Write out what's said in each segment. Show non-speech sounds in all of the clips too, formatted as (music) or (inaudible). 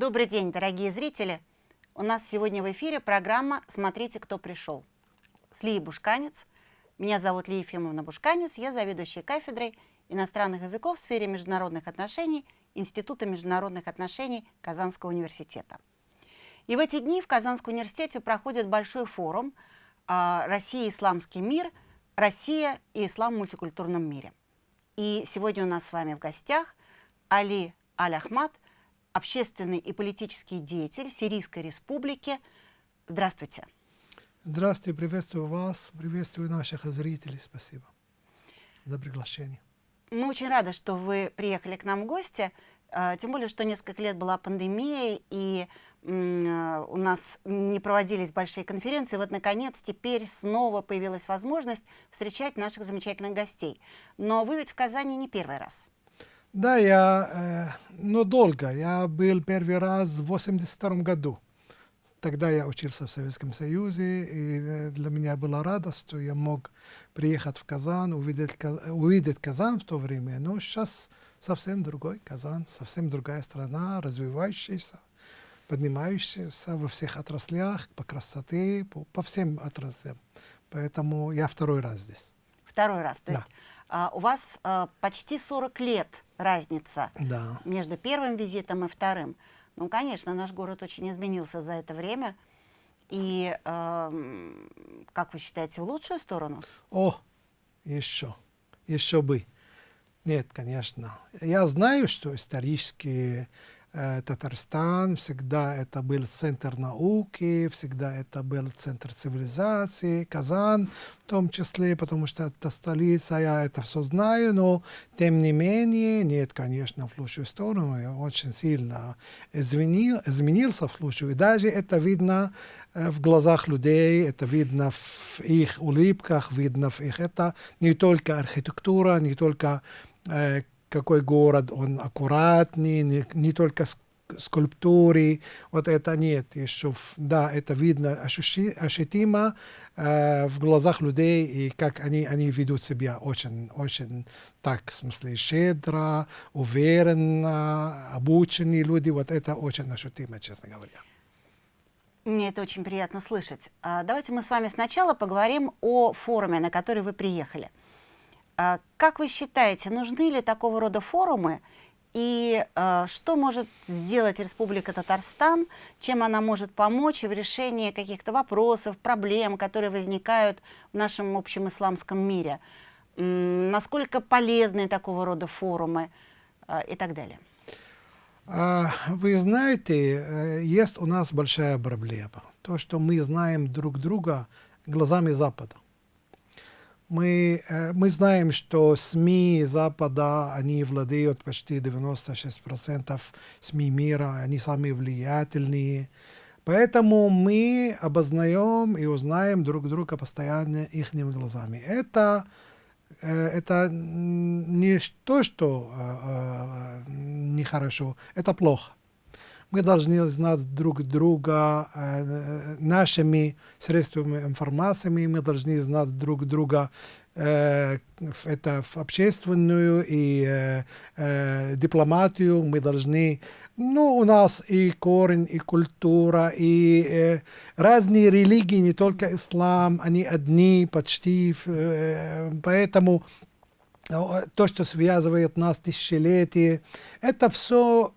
Добрый день, дорогие зрители! У нас сегодня в эфире программа «Смотрите, кто пришел» с Лией Бушканец. Меня зовут Лия Ефимовна Бушканец, я заведующая кафедрой иностранных языков в сфере международных отношений Института международных отношений Казанского университета. И в эти дни в Казанском университете проходит большой форум а, «Россия и исламский мир. Россия и ислам в мультикультурном мире». И сегодня у нас с вами в гостях Али Аль-Ахмад – общественный и политический деятель Сирийской республики. Здравствуйте. Здравствуйте, приветствую вас, приветствую наших зрителей. Спасибо за приглашение. Мы очень рады, что вы приехали к нам в гости, а, тем более, что несколько лет была пандемия, и а, у нас не проводились большие конференции. Вот, наконец, теперь снова появилась возможность встречать наших замечательных гостей. Но вы ведь в Казани не первый раз. Да, я, э, но долго. Я был первый раз в 82 году. Тогда я учился в Советском Союзе, и э, для меня была радость, что я мог приехать в Казан, увидеть, увидеть Казан в то время. Но сейчас совсем другой Казан, совсем другая страна, развивающаяся, поднимающаяся во всех отраслях, по красоте, по, по всем отраслям. Поэтому я второй раз здесь. Второй раз, то да. есть а, у вас а, почти 40 лет разница да. между первым визитом и вторым. Ну, конечно, наш город очень изменился за это время. И, э, как вы считаете, в лучшую сторону? О, еще, еще бы. Нет, конечно. Я знаю, что исторически Э, Татарстан, всегда это был центр науки, всегда это был центр цивилизации, Казан в том числе, потому что это столица, я это все знаю, но тем не менее, нет, конечно, в лучшую сторону, я очень сильно изменил, изменился в лучшую, и даже это видно э, в глазах людей, это видно в их улыбках, видно в их, это не только архитектура, не только э, какой город, он аккуратный, не, не только скульптуры, вот это нет еще, да, это видно ощущи, ощутимо э, в глазах людей, и как они, они ведут себя очень, очень так, в смысле, щедро, уверенно, обученные люди, вот это очень ощутимо, честно говоря. Мне это очень приятно слышать. А, давайте мы с вами сначала поговорим о форуме, на который вы приехали. А, как вы считаете, нужны ли такого рода форумы? И э, что может сделать Республика Татарстан, чем она может помочь в решении каких-то вопросов, проблем, которые возникают в нашем общем исламском мире? Насколько полезны такого рода форумы э, и так далее? А, вы знаете, э, есть у нас большая проблема. То, что мы знаем друг друга глазами Запада. Мы, э, мы знаем, что СМИ Запада, они владеют почти 96% СМИ мира, они самые влиятельные. Поэтому мы обознаем и узнаем друг друга постоянно их глазами. Это, э, это не то, что э, нехорошо, это плохо. Мы должны знать друг друга э, нашими средствами информации, мы должны знать друг друга э, это в общественную и э, э, дипломатию. Мы должны, ну, у нас и корень, и культура, и э, разные религии, не только ислам, они одни почти, э, поэтому то, что связывает нас тысячелетия, это все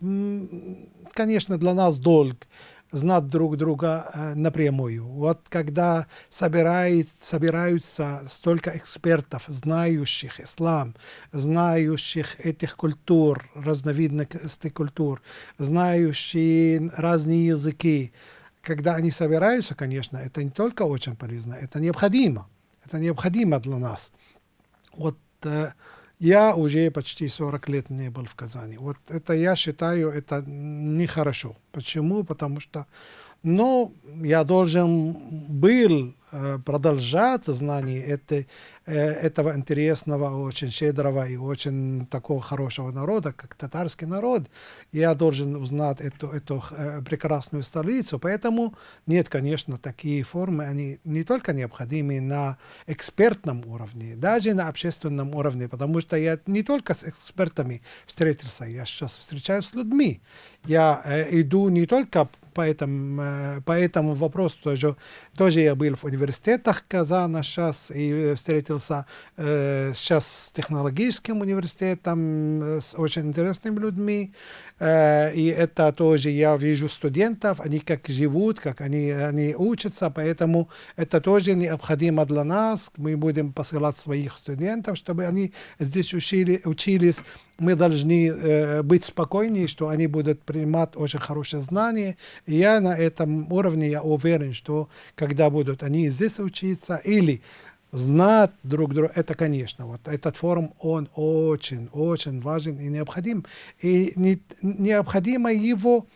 конечно, для нас долг знать друг друга э, напрямую. Вот когда собирает, собираются столько экспертов, знающих ислам, знающих этих культур, разновидностей культур, знающие разные языки, когда они собираются, конечно, это не только очень полезно, это необходимо. Это необходимо для нас. Вот э, я уже почти 40 лет не был в Казани. Вот это я считаю, это нехорошо. Почему? Потому что, ну, я должен был э, продолжать знание этой, этого интересного, очень щедрого и очень такого хорошего народа, как татарский народ. Я должен узнать эту, эту прекрасную столицу. Поэтому нет, конечно, такие формы, они не только необходимы на экспертном уровне, даже на общественном уровне, потому что я не только с экспертами встретился, я сейчас встречаюсь с людьми. Я э, иду не только по этому, э, по этому вопросу тоже, тоже я был в университетах Казана сейчас и встретился э, сейчас с технологическим университетом, э, с очень интересными людьми. Э, и это тоже я вижу студентов, они как живут, как они, они учатся, поэтому это тоже необходимо для нас. Мы будем посылать своих студентов, чтобы они здесь учили, учились. Мы должны э, быть спокойнее, что они будут принимать очень хорошие знания, я на этом уровне, я уверен, что когда будут они здесь учиться или знать друг друга, это, конечно, вот этот форум, он очень, очень важен и необходим. И не, необходимо его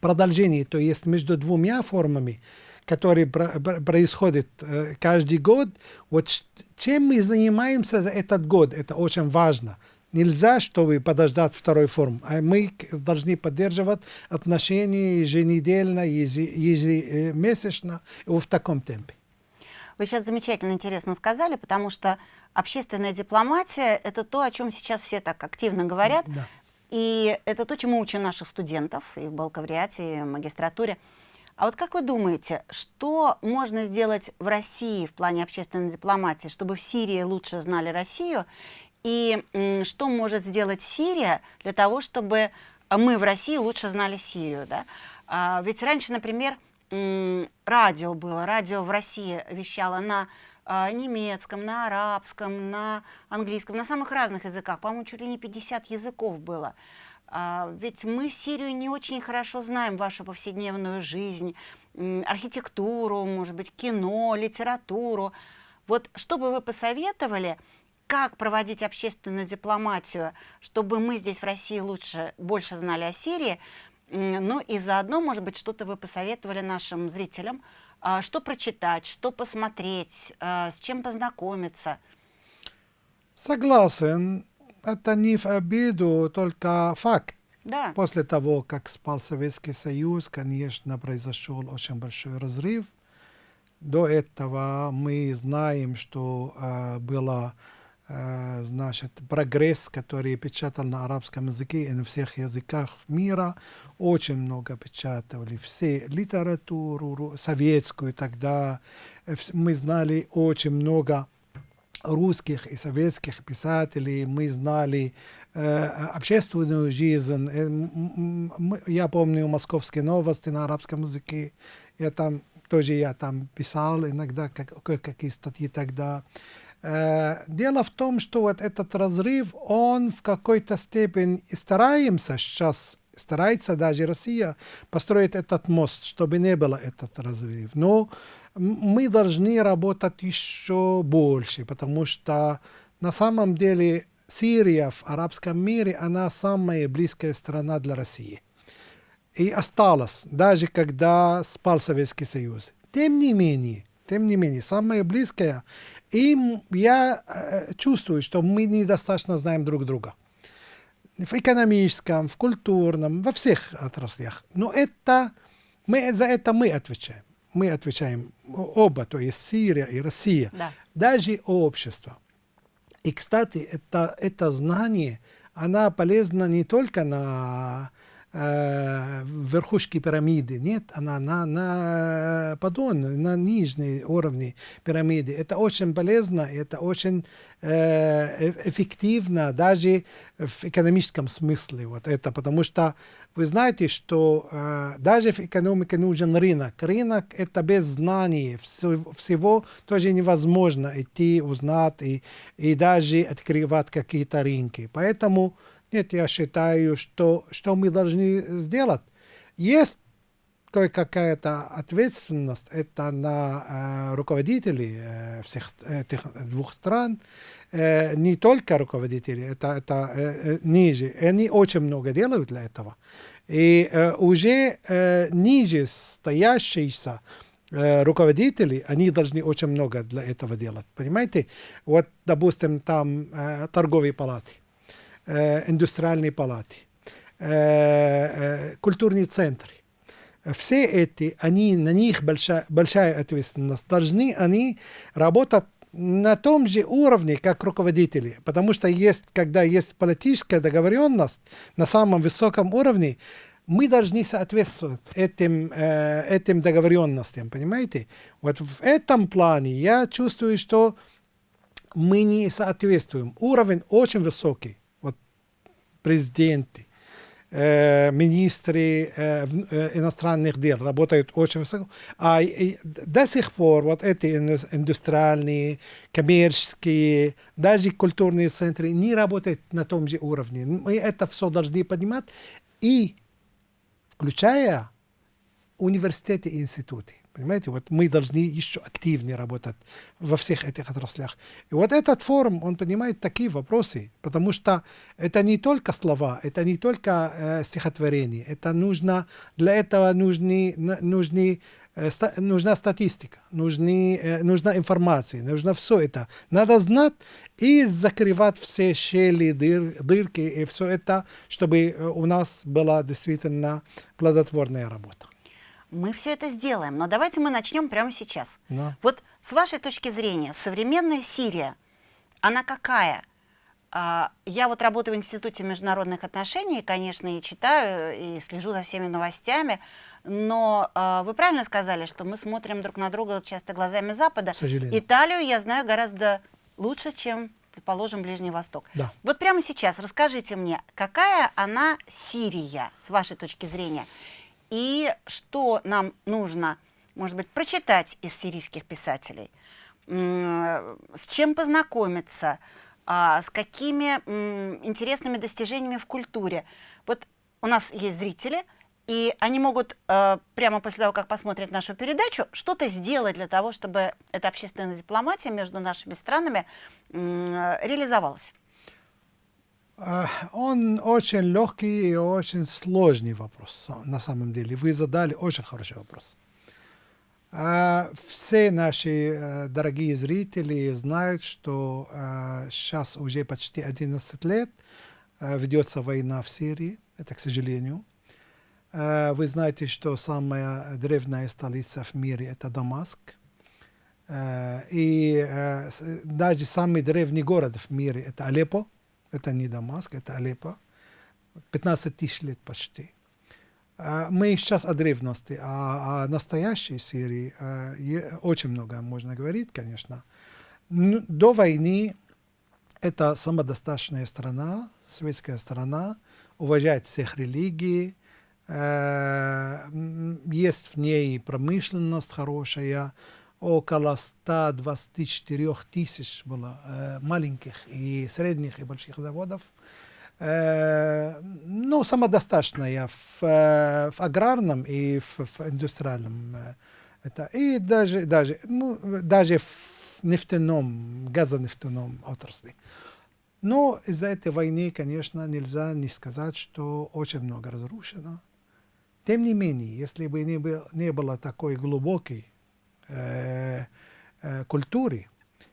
продолжение, то есть между двумя формами, которые происходят э, каждый год, вот чем мы занимаемся за этот год, это очень важно. Нельзя, чтобы подождать второй форум. А мы должны поддерживать отношения еженедельно, ежемесячно в таком темпе. Вы сейчас замечательно интересно сказали, потому что общественная дипломатия – это то, о чем сейчас все так активно говорят. Да. И это то, чему учим наших студентов и в бакалавриате, и в магистратуре. А вот как вы думаете, что можно сделать в России в плане общественной дипломатии, чтобы в Сирии лучше знали Россию, и что может сделать Сирия для того, чтобы мы в России лучше знали Сирию? Да? А, ведь раньше, например, радио было, радио в России вещало на а, немецком, на арабском, на английском, на самых разных языках. По-моему, чуть ли не 50 языков было. А, ведь мы Сирию не очень хорошо знаем, вашу повседневную жизнь, архитектуру, может быть, кино, литературу. Вот что бы вы посоветовали как проводить общественную дипломатию, чтобы мы здесь в России лучше, больше знали о Сирии, ну и заодно, может быть, что-то вы посоветовали нашим зрителям, а, что прочитать, что посмотреть, а, с чем познакомиться. Согласен. Это не в обиду, только факт. Да. После того, как спал Советский Союз, конечно, произошел очень большой разрыв. До этого мы знаем, что э, было Э, значит, прогресс, который печатал на арабском языке и на всех языках мира, очень много печатали. Все литературу советскую тогда. Э, мы знали очень много русских и советских писателей, мы знали э, общественную жизнь. Э, я помню московские новости на арабском языке. Я там тоже я там писал иногда как, какие статьи тогда. Э, дело в том, что вот этот разрыв, он в какой-то степени стараемся сейчас, старается даже Россия построить этот мост, чтобы не было этот разрыв. Но мы должны работать еще больше, потому что на самом деле Сирия в арабском мире, она самая близкая страна для России. И осталась, даже когда спал Советский Союз. Тем не менее, тем не менее, самая близкая и я э, чувствую, что мы недостаточно знаем друг друга. В экономическом, в культурном, во всех отраслях. Но это, мы, за это мы отвечаем. Мы отвечаем оба, то есть Сирия и Россия. Да. Даже общество. И, кстати, это, это знание, она полезна не только на э, верхушки пирамиды. Нет, она на, на подон, на нижней уровне пирамиды. Это очень полезно, это очень э, эффективно даже в экономическом смысле. Вот это, потому что вы знаете, что э, даже в экономике нужен рынок. Рынок – это без знаний. Всего тоже невозможно идти, узнать и, и даже открывать какие-то рынки. Поэтому нет, я считаю, что, что мы должны сделать. Есть кое-какая-то ответственность, это на э, руководителей э, всех этих двух стран, э, не только руководители, это, это э, ниже. Они очень много делают для этого. И э, уже э, ниже стоящиеся э, руководители, они должны очень много для этого делать. Понимаете? Вот, допустим, там э, торговые палаты, индустриальные палаты, э, э, культурные центры. Все эти, они, на них большая, большая ответственность. Должны они работать на том же уровне, как руководители. Потому что есть, когда есть политическая договоренность на самом высоком уровне, мы должны соответствовать этим, э, этим договоренностям, понимаете? Вот в этом плане я чувствую, что мы не соответствуем. Уровень очень высокий. Президенты, э, министры э, э, иностранных дел работают очень высоко. А до сих пор вот эти индустриальные, коммерческие, даже культурные центры не работают на том же уровне. Мы это все должны понимать и включая университеты и институты. Понимаете, вот мы должны еще активнее работать во всех этих отраслях. И вот этот форум, он понимает такие вопросы, потому что это не только слова, это не только э, стихотворения, это нужно, для этого нужны, нужны Э, нужна статистика, нужны, э, нужна информация, нужно все это. Надо знать и закрывать все щели, дыр, дырки и все это, чтобы э, у нас была действительно плодотворная работа. Мы все это сделаем, но давайте мы начнем прямо сейчас. Да. Вот с вашей точки зрения, современная Сирия, она какая? А, я вот работаю в Институте международных отношений, конечно, и читаю, и слежу за всеми новостями, но э, вы правильно сказали, что мы смотрим друг на друга часто глазами Запада. Италию я знаю гораздо лучше, чем, предположим, Ближний Восток. Да. Вот прямо сейчас расскажите мне, какая она Сирия, с вашей точки зрения, и что нам нужно, может быть, прочитать из сирийских писателей, с чем познакомиться, а, с какими интересными достижениями в культуре. Вот у нас есть зрители, и они могут э, прямо после того, как посмотрят нашу передачу, что-то сделать для того, чтобы эта общественная дипломатия между нашими странами э, реализовалась. Он очень легкий и очень сложный вопрос, на самом деле. Вы задали очень хороший вопрос. Все наши э, дорогие зрители знают, что сейчас э, уже почти 11 лет э, ведется война в Сирии. Это, к сожалению. Вы знаете, что самая древняя столица в мире – это Дамаск. И даже самый древний город в мире – это Алеппо. Это не Дамаск, это Алеппо. 15 тысяч лет почти. Мы сейчас о древности, а о настоящей Сирии очень много можно говорить, конечно. До войны это самодостаточная страна, светская страна, уважает всех религий, есть в ней промышленность хорошая, около 124 тысяч было маленьких и средних и больших заводов ну, самодостаточная в, в аграрном и в, в индустриальном. Это, и даже, даже, ну, даже в нефтяном, газонефтяном отрасли. Но из-за этой войны, конечно, нельзя не сказать, что очень много разрушено. Тем не менее, если бы не, был, не было такой глубокой э, э, культуры,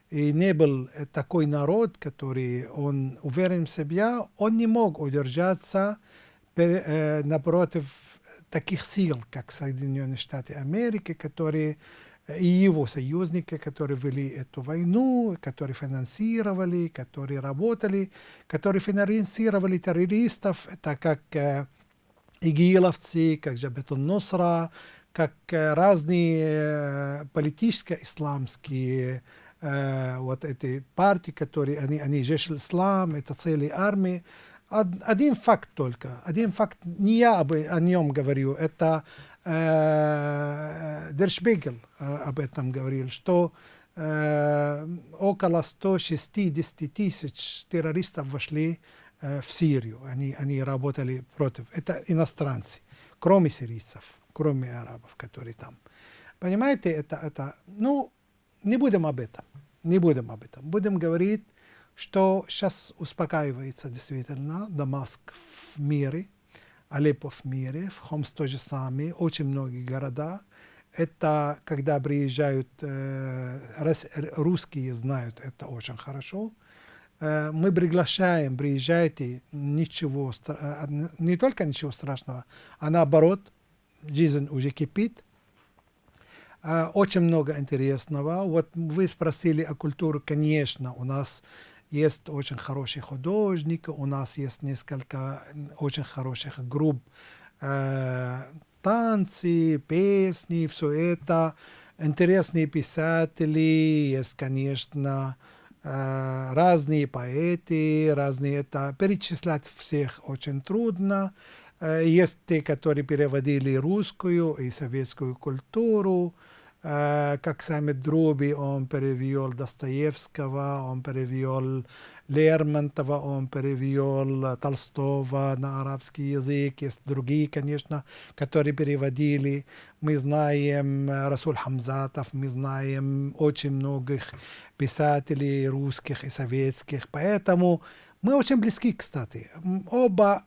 и не был такой народ, который он уверен в себе, он не мог удержаться э, напротив таких сил, как Соединенные Штаты Америки, которые и его союзники, которые вели эту войну, которые финансировали, которые работали, которые финансировали террористов, это как э, игиловцы, как Джабетун Нусра, как э, разные э, политические исламские э, вот эти партии, которые, они, они Жеш Ислам, это целые армии. Один факт только, один факт, не я об, о нем говорю, это э, об этом говорил, что э, около 160 тысяч террористов вошли э, в Сирию, они, они работали против, это иностранцы, кроме сирийцев, кроме арабов, которые там. Понимаете, это, это ну, не будем об этом. Не будем об этом. Будем говорить, что сейчас успокаивается действительно Дамаск в мире, Алеппо в мире, в Хомс то же очень многие города. Это когда приезжают э, русские, знают это очень хорошо. Э, мы приглашаем, приезжайте, ничего, э, не только ничего страшного, а наоборот, жизнь уже кипит. Э, очень много интересного. Вот вы спросили о культуре, конечно, у нас есть очень хороший художник, у нас есть несколько очень хороших групп, э, танцы, песни, все это. Интересные писатели, есть, конечно, э, разные поэты, разные это. Перечислять всех очень трудно. Э, есть те, которые переводили русскую и советскую культуру. Э, как сами Друби, он перевел Достоевского, он перевел Лермонтова, он перевел Толстого на арабский язык. Есть другие, конечно, которые переводили. Мы знаем Расул Хамзатов, мы знаем очень многих писателей русских и советских. Поэтому мы очень близки, кстати. Оба,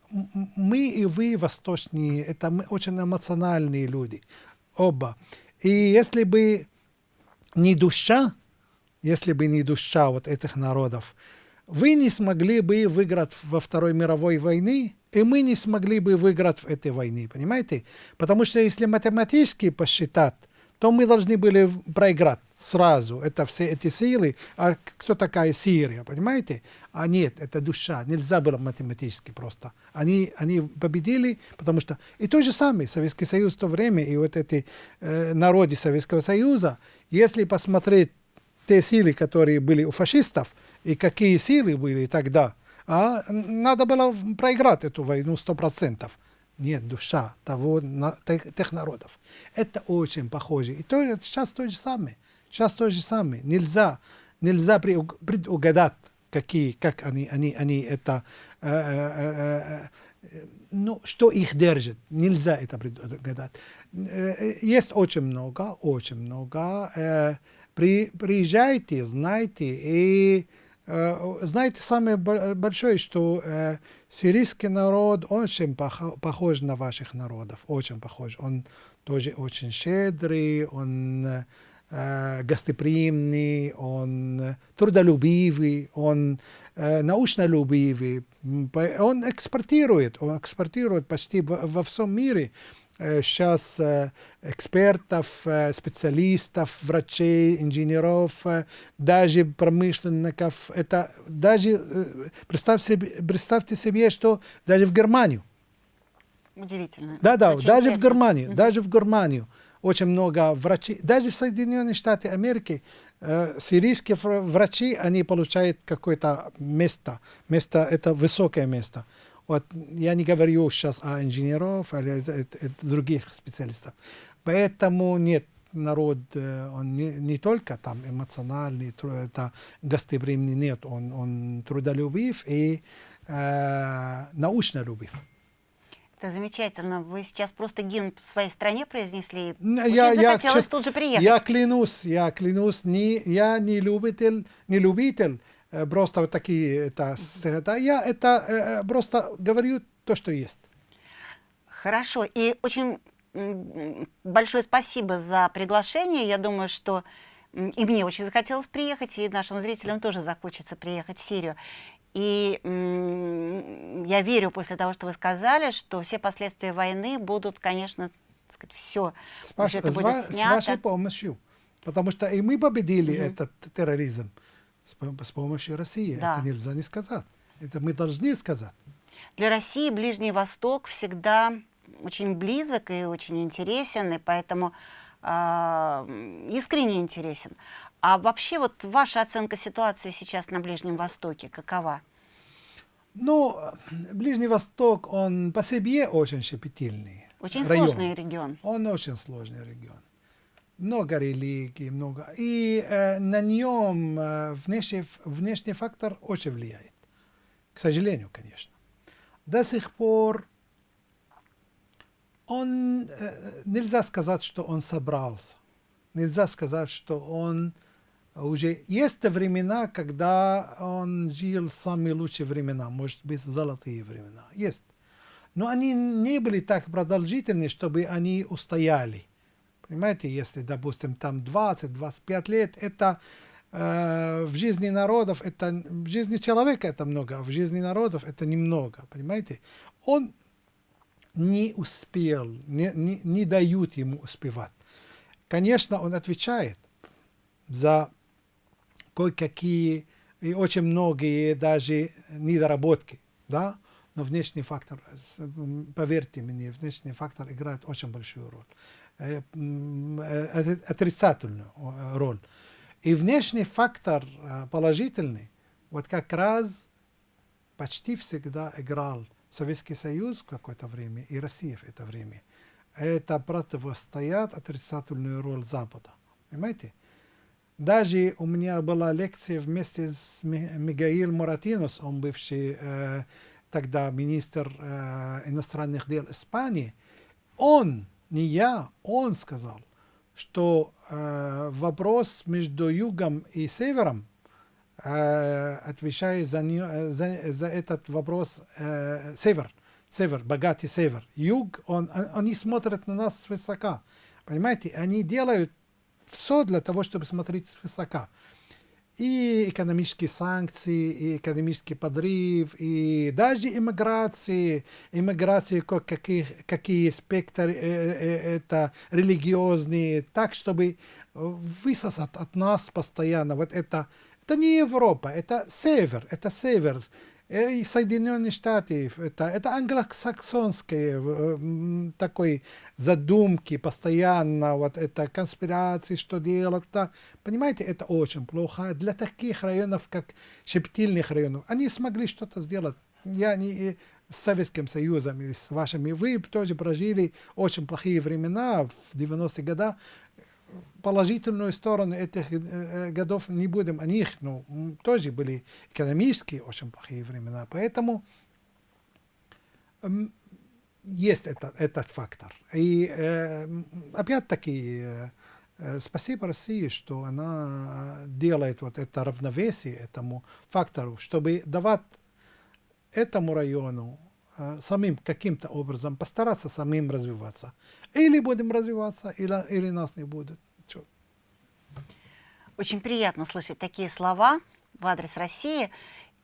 мы и вы, восточные, это мы очень эмоциональные люди. Оба. И если бы не душа, если бы не душа вот этих народов, вы не смогли бы выиграть во Второй мировой войне, и мы не смогли бы выиграть в этой войне, понимаете? Потому что если математически посчитать, то мы должны были проиграть сразу. Это все эти силы. А кто такая Сирия, понимаете? А нет, это душа. Нельзя было математически просто. Они, они победили, потому что... И то же самое, Советский Союз в то время, и вот эти э, народы Советского Союза, если посмотреть те силы, которые были у фашистов, и какие силы были тогда, а, надо было проиграть эту войну сто процентов нет душа того, на, тех, тех народов. Это очень похоже. И то, сейчас то же самое. Сейчас то же самое. Нельзя, нельзя предугадать, какие, как они, они, они это, э, э, э, ну, что их держит. Нельзя это предугадать. Э, есть очень много, очень много. Э, при, приезжайте, знайте и Э, знаете, самое большое, что э, сирийский народ очень похож на ваших народов, очень похож. Он тоже очень щедрый, он э, гостеприимный, он трудолюбивый, он научнолюбивый. Он экспортирует, он экспортирует почти во всем мире сейчас экспертов, специалистов, врачей, инженеров, даже промышленников. Это даже, представьте себе, представьте себе, что даже в Германию. Удивительно. Да, да, Очень даже интересно. в Германию, mm -hmm. даже в Германию очень много врачей. Даже в Соединенных Штатах Америки э, сирийские врачи, они получают какое-то место. Место, это высокое место. Вот я не говорю сейчас о инженеров или других специалистов. Поэтому нет, народ, э, он не, не только там эмоциональный, это гостеприимный, нет, он, он трудолюбив и э, научно любив. Это замечательно. Вы сейчас просто гимн своей стране произнесли. Я, я, захотелось тут же приехать. Я клянусь, я клянусь, не, я не любитель, не любитель просто вот такие это, это я это э, э, просто говорю то, что есть. Хорошо. И очень большое спасибо за приглашение. Я думаю, что и мне очень захотелось приехать, и нашим зрителям тоже захочется приехать в Сирию. И я верю после того, что вы сказали, что все последствия войны будут, конечно, сказать, все с, ваш, это будет снято. С вашей помощью. Потому что и мы победили mm -hmm. этот терроризм с, с помощью России. Да. Это нельзя не сказать. Это мы должны сказать. Для России Ближний Восток всегда очень близок и очень интересен, и поэтому э, искренне интересен. А вообще вот ваша оценка ситуации сейчас на Ближнем Востоке какова? Ну, Ближний Восток, он по себе очень щепетильный. Очень район. сложный регион. Он очень сложный регион много религий, много. И э, на нем э, внешний, внешний фактор очень влияет. К сожалению, конечно. До сих пор он, э, нельзя сказать, что он собрался. Нельзя сказать, что он уже... Есть времена, когда он жил самые лучшие времена, может быть, золотые времена. Есть. Но они не были так продолжительны, чтобы они устояли Понимаете, если, допустим, там 20-25 лет, это э, в жизни народов, это в жизни человека это много, а в жизни народов это немного, понимаете? Он не успел, не, не, не дают ему успевать. Конечно, он отвечает за кое-какие и очень многие даже недоработки, да, но внешний фактор, поверьте мне, внешний фактор играет очень большую роль, отрицательную э, роль. И внешний фактор положительный, вот как раз почти всегда играл Советский Союз в какое-то время и Россия в это время. Это противостоят отрицательную роль Запада. Понимаете? Даже у меня была лекция вместе с Мигаил Муратинос, он бывший э, тогда министр э, иностранных дел Испании. Он, не я, он сказал, что э, вопрос между югом и севером, э, отвечает за, за, за этот вопрос э, север, север, богатый север. Юг, он, они смотрят на нас свысока. Понимаете, они делают все для того, чтобы смотреть свысока. И экономические санкции, и экономический подрыв, и даже иммиграции, иммиграции какие, какие спектры, э, э, это религиозные, так, чтобы высосать от нас постоянно. Вот это, это не Европа, это север, это север, и Соединенные Штаты, это, это англосаксонские э, такой задумки постоянно, вот это конспирации, что делать, да. понимаете, это очень плохо для таких районов, как Шептильных районов. Они смогли что-то сделать. Я не с Советским Союзом и с вашими, вы тоже прожили очень плохие времена в 90-е годы, положительную сторону этих э, годов не будем о них, но тоже были экономические очень плохие времена, поэтому есть это, этот фактор. И э, опять-таки э, э, спасибо России, что она делает вот это равновесие этому фактору, чтобы давать этому району э, самим каким-то образом постараться самим развиваться. Или будем развиваться, или, или нас не будет. Очень приятно слышать такие слова в адрес России.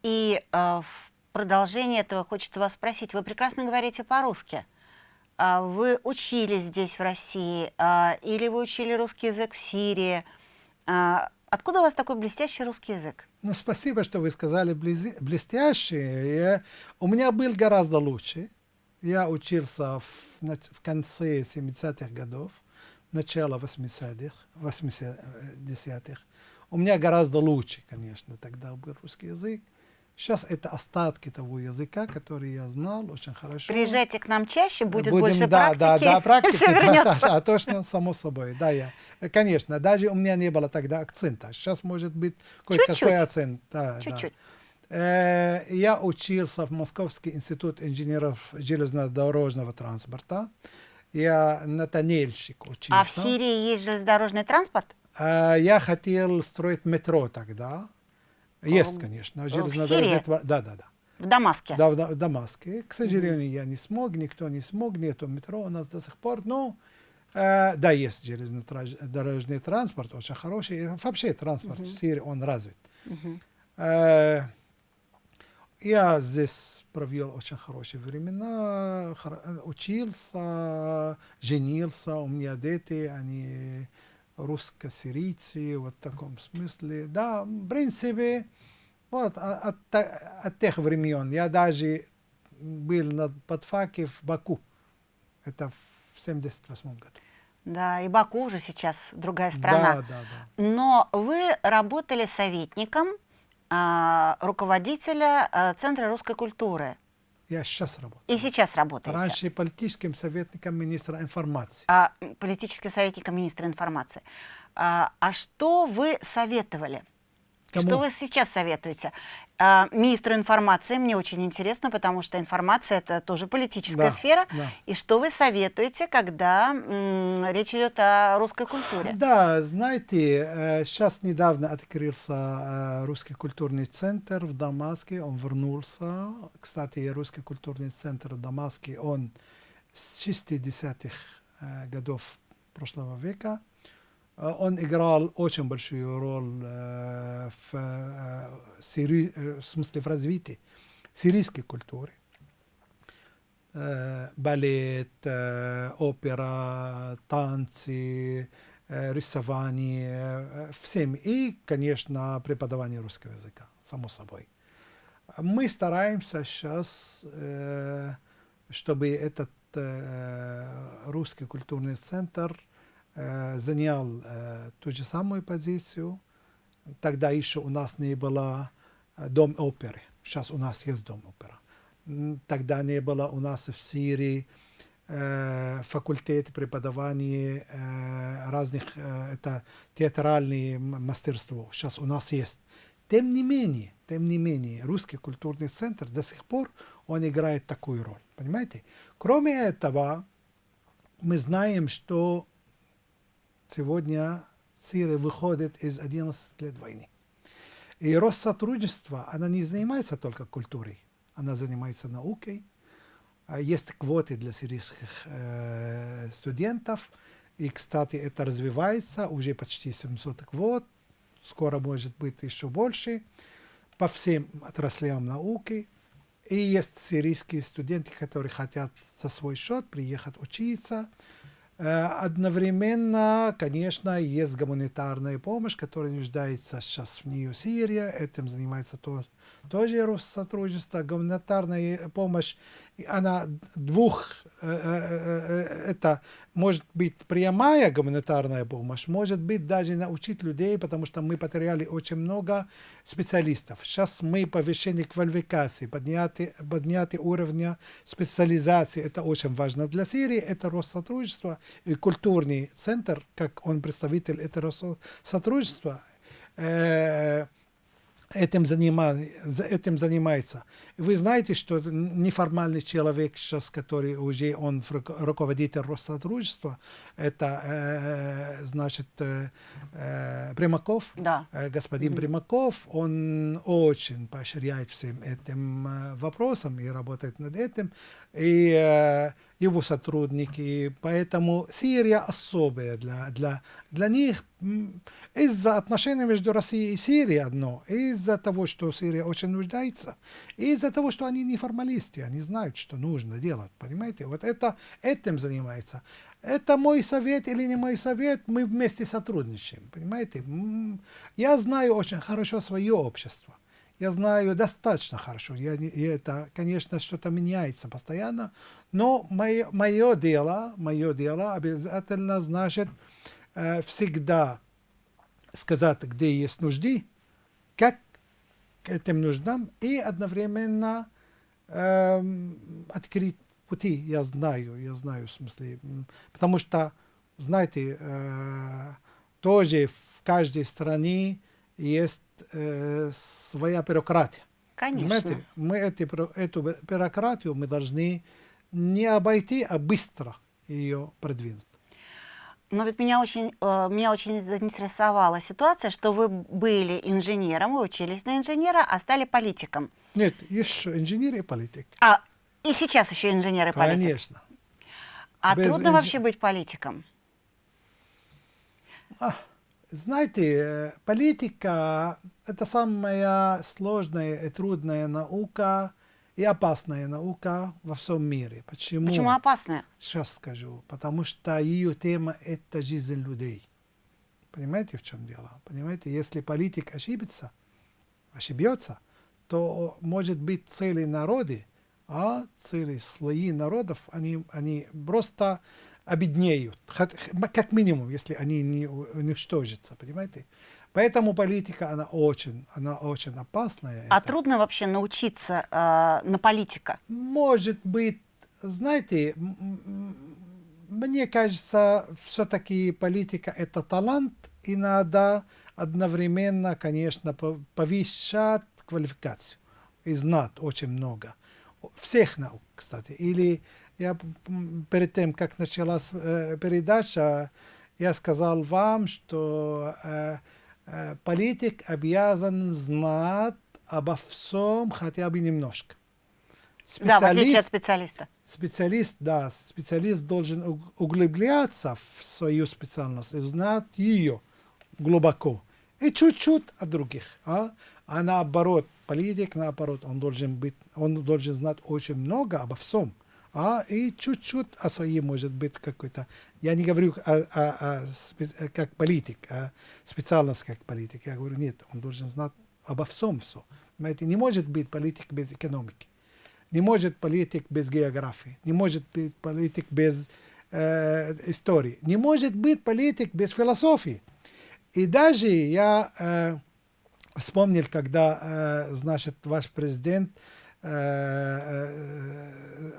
И э, в продолжение этого хочется вас спросить. Вы прекрасно говорите по-русски. Э, вы учились здесь, в России, э, или вы учили русский язык в Сирии? Э, откуда у вас такой блестящий русский язык? Ну, спасибо, что вы сказали блестящий. Я, у меня был гораздо лучше. Я учился в, в конце 70-х годов начала 80-х, 80-х. У меня гораздо лучше, конечно, тогда был русский язык. Сейчас это остатки того языка, который я знал очень хорошо. Приезжайте к нам чаще, будет Будем, больше да, практики, да, да, практики, (laughs) все вернется. Да, да, точно, само собой. Да, я, конечно, даже у меня не было тогда акцента. Сейчас может быть кое-какой акцент. Да, Чуть-чуть. Да. Э, я учился в Московский институт инженеров железнодорожного транспорта. Я на тоннельщик учился. А в Сирии есть железнодорожный транспорт? А, я хотел строить метро тогда. Есть, конечно. В Сирии? Да, да, да. В Дамаске? Да, в, в Дамаске. К сожалению, mm -hmm. я не смог, никто не смог, нету метро у нас до сих пор. Но э, да, есть железнодорожный транспорт, очень хороший. Вообще транспорт mm -hmm. в Сирии, он развит. Mm -hmm. э, я здесь провел очень хорошие времена, учился, женился, у меня дети, они русско-сирийцы, вот в таком смысле. Да, в принципе, вот от, от тех времен. Я даже был на подфаке в Баку. Это в 78 году. Да, и Баку уже сейчас другая страна. Да, да, да. Но вы работали советником а, руководителя а, Центра русской культуры. Я сейчас работаю. И сейчас работаете? Раньше политическим советником министра информации. А, политическим советником министра информации. А, а что вы советовали? Кому? Что вы сейчас советуете? А, министру информации мне очень интересно, потому что информация это тоже политическая да, сфера. Да. И что вы советуете, когда речь идет о русской культуре? Да, знаете, сейчас э, недавно открылся э, русский культурный центр в Дамаске, он вернулся. Кстати, русский культурный центр в Дамаске, он с 60-х э, годов прошлого века. Он играл очень большую роль в, сири- в смысле в развитии сирийской культуры. Балет, опера, танцы, рисование, всем. И, конечно, преподавание русского языка, само собой. Мы стараемся сейчас, э, чтобы этот э, русский культурный центр э, занял э, ту же самую позицию. Тогда еще у нас не было э, дом оперы. Сейчас у нас есть дом опера. М, Тогда не было у нас в Сирии э, факультет преподавания э, разных, э, это театральные мастерство. Сейчас у нас есть. Тем не менее, тем не менее, русский культурный центр до сих пор он играет такую роль. Понимаете? Кроме этого, мы знаем, что сегодня Сирия выходит из 11 лет войны. И Россотрудничество, она не занимается только культурой, она занимается наукой. А Есть квоты для сирийских э, студентов. И, кстати, это развивается, уже почти 700 квот. Скоро может быть еще больше по всем отраслям науки. И есть сирийские студенты, которые хотят за свой счет приехать учиться. Э, Одновременно, конечно, есть гуманитарная помощь, которая нуждается сейчас в нее Сирия. Этим занимается то, тоже Россотрудничество. Гуманитарная помощь, она двух, э, э, э, это может быть прямая гуманитарная помощь, может быть даже научить людей, потому что мы потеряли очень много специалистов. Сейчас мы повышение квалификации, поднятие, поднятие уровня специализации, это очень важно для Сирии, это Россотрудничество и культурный центр, как он представитель этого Россотрудничества, э, этим, занима, за- этим занимается. Вы знаете, что неформальный человек сейчас, который уже он руководитель Россотрудничества, это э, значит э, э, Примаков. Да. Э, Господин Примаков, он очень поощряет всем этим э, вопросам и работает над этим. И э, его сотрудники. Поэтому Сирия особая для, для, для них из-за отношений между Россией и Сирией одно, из-за того, что Сирия очень нуждается, из-за того, что они не формалисты, они знают, что нужно делать, понимаете? Вот это этим занимается. Это мой совет или не мой совет, мы вместе сотрудничаем, понимаете? Я знаю очень хорошо свое общество. Я знаю достаточно хорошо. Я, и это, конечно, что-то меняется постоянно. Но мое, мое дело, мое дело обязательно значит э, всегда сказать, где есть нужды, как к этим нуждам, и одновременно эм, открыть пути. Я знаю, я знаю, в смысле. Потому что, знаете, э, тоже в каждой стране есть э, своя бюрократия. Конечно. Понимаете? Мы эти, эту бю- бюрократию мы должны не обойти, а быстро ее продвинуть. Но ведь меня очень, э, меня очень заинтересовала ситуация, что вы были инженером, вы учились на инженера, а стали политиком. Нет, еще инженер и политик. А и сейчас еще инженер и политик. Конечно. А Без трудно инж- вообще быть политиком? А, знаете, э, политика – это самая сложная и трудная наука и опасная наука во всем мире. Почему? Почему опасное? Сейчас скажу. Потому что ее тема – это жизнь людей. Понимаете, в чем дело? Понимаете, если политик ошибется, ошибется, то может быть целые народы, а целые слои народов, они, они просто обеднеют, как минимум, если они не уничтожатся, понимаете? Поэтому политика, она очень, она очень опасная. А Это- трудно вообще научиться э, на политика? может быть, знаете, мне кажется, все-таки политика это талант, и надо одновременно, конечно, по- повышать квалификацию и знать очень много. Всех наук, кстати. Или я перед тем, как началась э, передача, я сказал вам, что э, э, политик обязан знать обо всем хотя бы немножко. Да, в отличие от Специалист, специалиста. специалист, да, специалист должен уг- углубляться в свою специальность, и знать ее глубоко. И чуть-чуть от других. А, а наоборот, политик, наоборот, он должен быть, он должен знать очень много обо всем. А, и чуть-чуть о своей, может быть, какой-то... Я не говорю о, о- о как политик, а специальность как политик. Я говорю, нет, он должен знать обо всем все. Понимаете, не может быть политик без экономики. Не может политик без географии, не может быть политик без э, истории, не может быть политик без философии. И даже я э, вспомнил, когда, э, значит, ваш президент, э,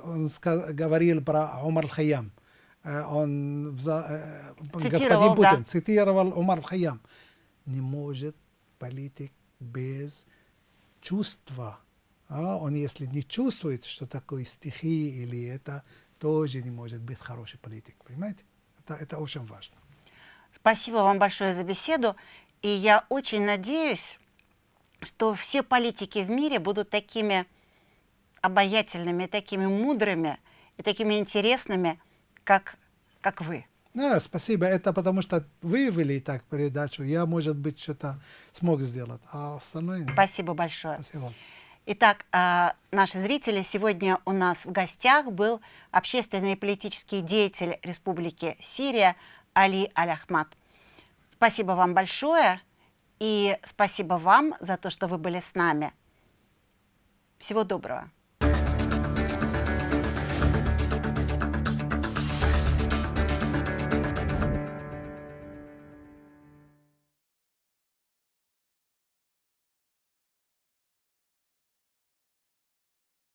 он ска- говорил про Умар. Он, вза- э, Цитировал, господин да. Путин цитировал Умар Хаям. Не может политик без чувства. А он, если не чувствует, что такое стихи или это, тоже не может быть хороший политик. Понимаете? Это, это очень важно. Спасибо вам большое за беседу. И я очень надеюсь, что все политики в мире будут такими обаятельными, такими мудрыми и такими интересными, как, как вы. Да, спасибо. Это потому что вы вели так передачу. Я, может быть, что-то смог сделать, а остальное нет. Спасибо большое. Спасибо. Итак, а, наши зрители, сегодня у нас в гостях был общественный и политический деятель Республики Сирия Али Аль-Ахмад. Спасибо вам большое и спасибо вам за то, что вы были с нами. Всего доброго.